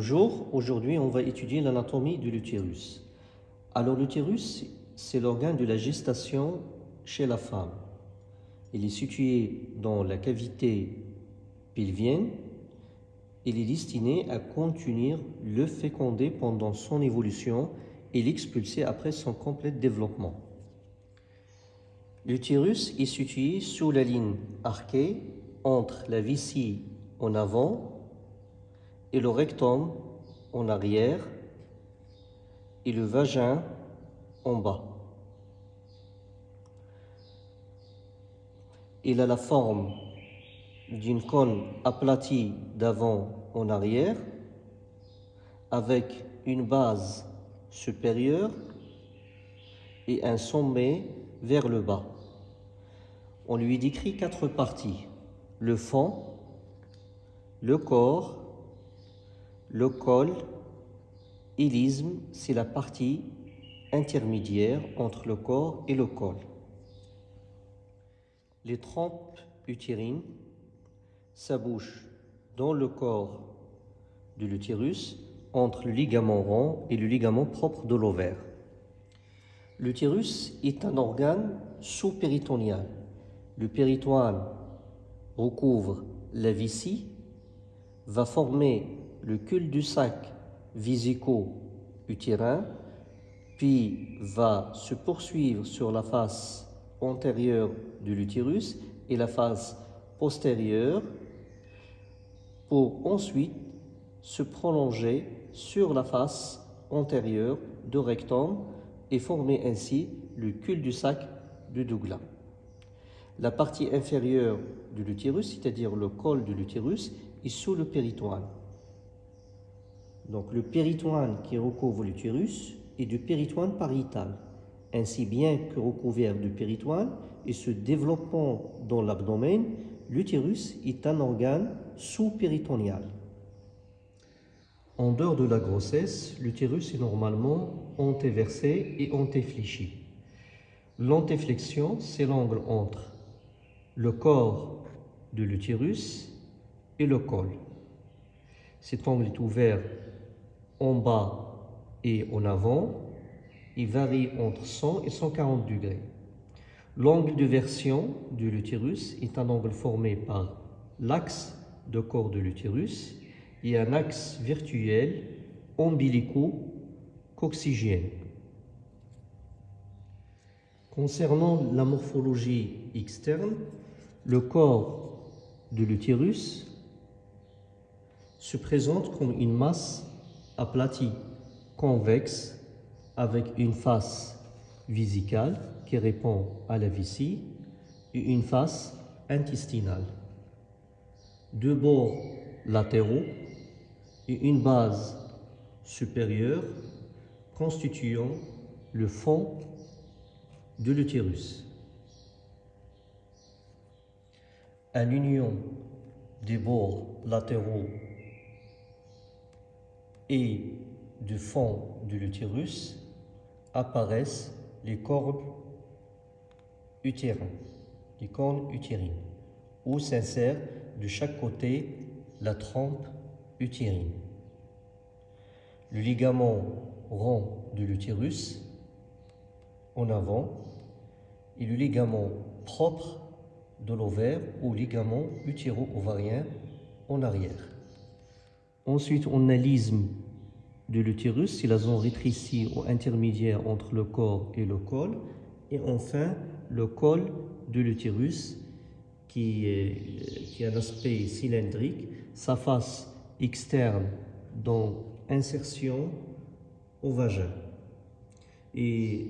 Bonjour, aujourd'hui on va étudier l'anatomie de l'utérus. Alors l'utérus, c'est l'organe de la gestation chez la femme. Il est situé dans la cavité pelvienne. Il est destiné à contenir le fécondé pendant son évolution et l'expulser après son complet développement. L'utérus est situé sous la ligne arquée entre la vessie en avant et le rectum en arrière et le vagin en bas. Il a la forme d'une cône aplatie d'avant en arrière avec une base supérieure et un sommet vers le bas. On lui décrit quatre parties. Le fond, le corps, le col et l'isthme, c'est la partie intermédiaire entre le corps et le col. Les trompes utérines s'abouchent dans le corps de l'utérus entre le ligament rond et le ligament propre de l'ovaire. L'utérus est un organe sous-péritonéal. Le péritoine recouvre la vessie, va former le cul-du-sac visico-utérin, puis va se poursuivre sur la face antérieure de l'utérus et la face postérieure pour ensuite se prolonger sur la face antérieure de rectum et former ainsi le cul-du-sac de Douglas. La partie inférieure de l'utérus, c'est-à-dire le col de l'utérus, est sous le péritoine. Donc le péritoine qui recouvre l'utérus est du péritoine pariétal, ainsi bien que recouvert du péritoine et se développant dans l'abdomen, l'utérus est un organe sous-péritonial. En dehors de la grossesse, l'utérus est normalement antéversé et antéfléchi. L'antéflexion, c'est l'angle entre le corps de l'utérus et le col. Cet angle est ouvert en bas et en avant, il varie entre 100 et 140 degrés. L'angle de version de l'utérus est un angle formé par l'axe de corps de l'utérus et un axe virtuel ombilico-coccygène. Concernant la morphologie externe, le corps de l'utérus se présente comme une masse aplati convexe avec une face visicale qui répond à la vessie et une face intestinale. Deux bords latéraux et une base supérieure constituant le fond de l'utérus. À l'union des bords latéraux et du fond de l'utérus apparaissent les cornes utérines, les cornes utérines, où s'insère de chaque côté la trompe utérine. Le ligament rond de l'utérus en avant et le ligament propre de l'ovaire ou ligament utéro-ovarien en arrière. Ensuite, on a l'isthme de l'utérus, c'est la zone rétrécie ou intermédiaire entre le corps et le col. Et enfin, le col de l'utérus qui, qui a un aspect cylindrique, sa face externe dans insertion au vagin. Et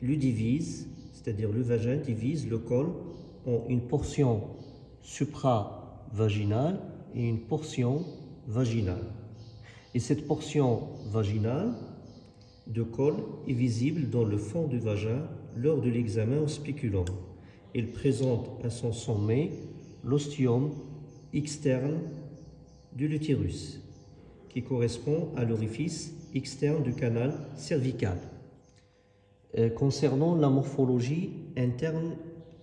le divise, c'est-à-dire le vagin divise le col en une portion supra-vaginale et une portion vaginale. Et cette portion vaginale de col est visible dans le fond du vagin lors de l'examen au spéculum. Il présente à son sommet l'ostium externe de l'utérus, qui correspond à l'orifice externe du canal cervical. Euh, concernant la morphologie interne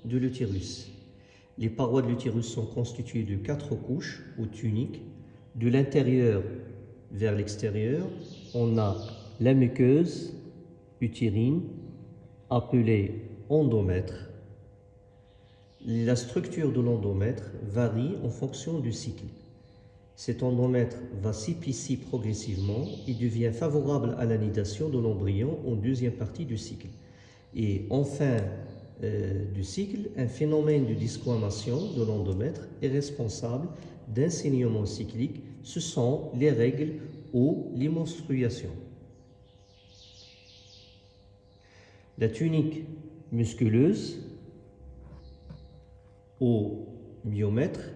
de l'utérus, les parois de l'utérus sont constituées de quatre couches ou tuniques de l'intérieur vers l'extérieur, on a la muqueuse utérine appelée endomètre. La structure de l'endomètre varie en fonction du cycle. Cet endomètre va s'épicer progressivement et devient favorable à l'anidation de l'embryon en deuxième partie du cycle. Et en fin euh, du cycle, un phénomène de disquamation de l'endomètre est responsable d'un saignement cyclique. Ce sont les règles ou les menstruations. La tunique musculeuse au myomètre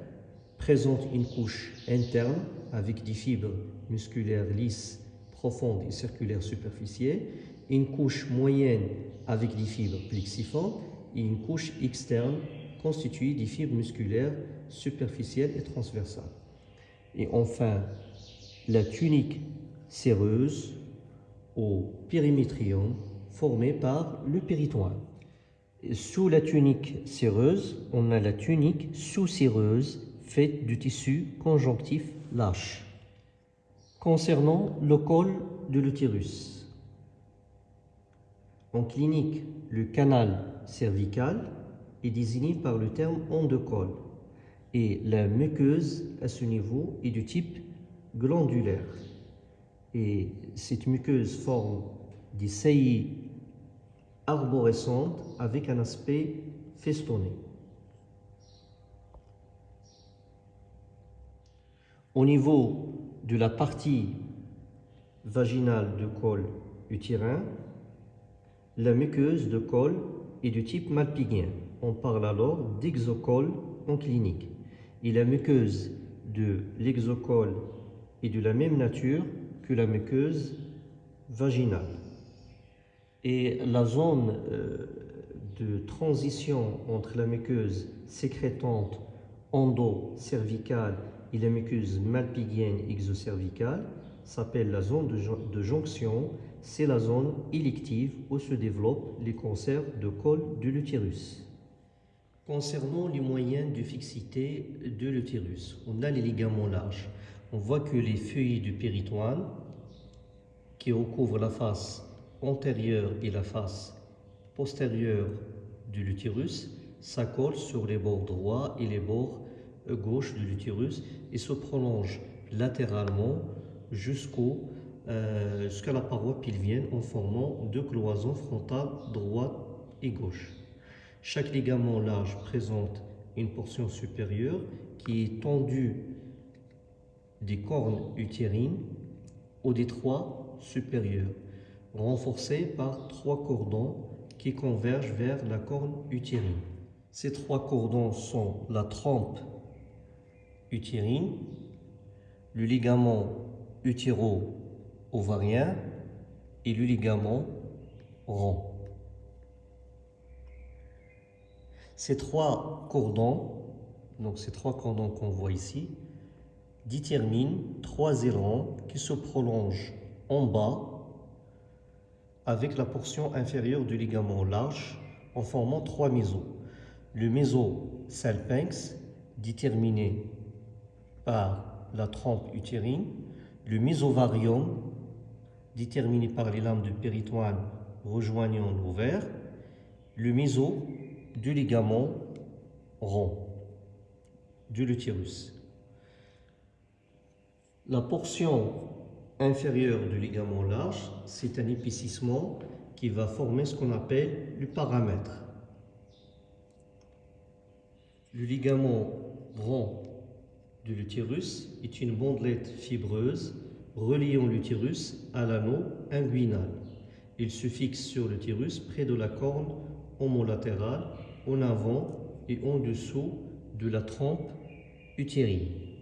présente une couche interne avec des fibres musculaires lisses, profondes et circulaires superficielles, une couche moyenne avec des fibres plexiformes et une couche externe constituée des fibres musculaires superficielles et transversales. Et enfin, la tunique séreuse au périmétrium formée par le péritoine. Sous la tunique séreuse, on a la tunique sous-séreuse faite du tissu conjonctif lâche. Concernant le col de l'utérus, en clinique, le canal cervical est désigné par le terme endocol et la muqueuse à ce niveau est du type glandulaire. Et cette muqueuse forme des saillies arborescentes avec un aspect festonné. Au niveau de la partie vaginale du col utérin, la muqueuse de col est du type malpigien. On parle alors d'exocole en clinique. Et la muqueuse de l'exocole est de la même nature que la muqueuse vaginale. Et la zone euh, de transition entre la muqueuse sécrétante endo-cervicale et la muqueuse malpighienne exocervicale s'appelle la zone de, jonction. C'est la zone élective où se développent les cancers de col de l'utérus. Concernant les moyens de fixité de l'utérus, on a les ligaments larges. On voit que les feuilles du péritoine qui recouvrent la face antérieure et la face postérieure de l'utérus s'accolent sur les bords droits et les bords gauche de l'utérus et se prolonge latéralement euh, jusqu'à la paroi pelvienne en formant deux cloisons frontales droite et gauche. Chaque ligament large présente une portion supérieure qui est tendue des cornes utérines au détroit supérieur, renforcée par trois cordons qui convergent vers la corne utérine. Ces trois cordons sont la trompe utérine, le ligament utéro-ovarien et le ligament rond. Ces trois cordons, donc ces trois cordons qu'on voit ici, déterminent trois ailerons qui se prolongent en bas avec la portion inférieure du ligament large en formant trois mésos. Le méso salpinx, déterminé par la trompe utérine, le mésovarium, déterminé par les lames de péritoine rejoignant l'ovaire, le méso du ligament rond de l'utérus. La portion inférieure du ligament large, c'est un épaississement qui va former ce qu'on appelle le paramètre. Le ligament rond de l'utérus est une bandelette fibreuse reliant l'utérus à l'anneau inguinal. Il se fixe sur l'utérus près de la corne homolatérale, en avant et en dessous de la trompe utérine.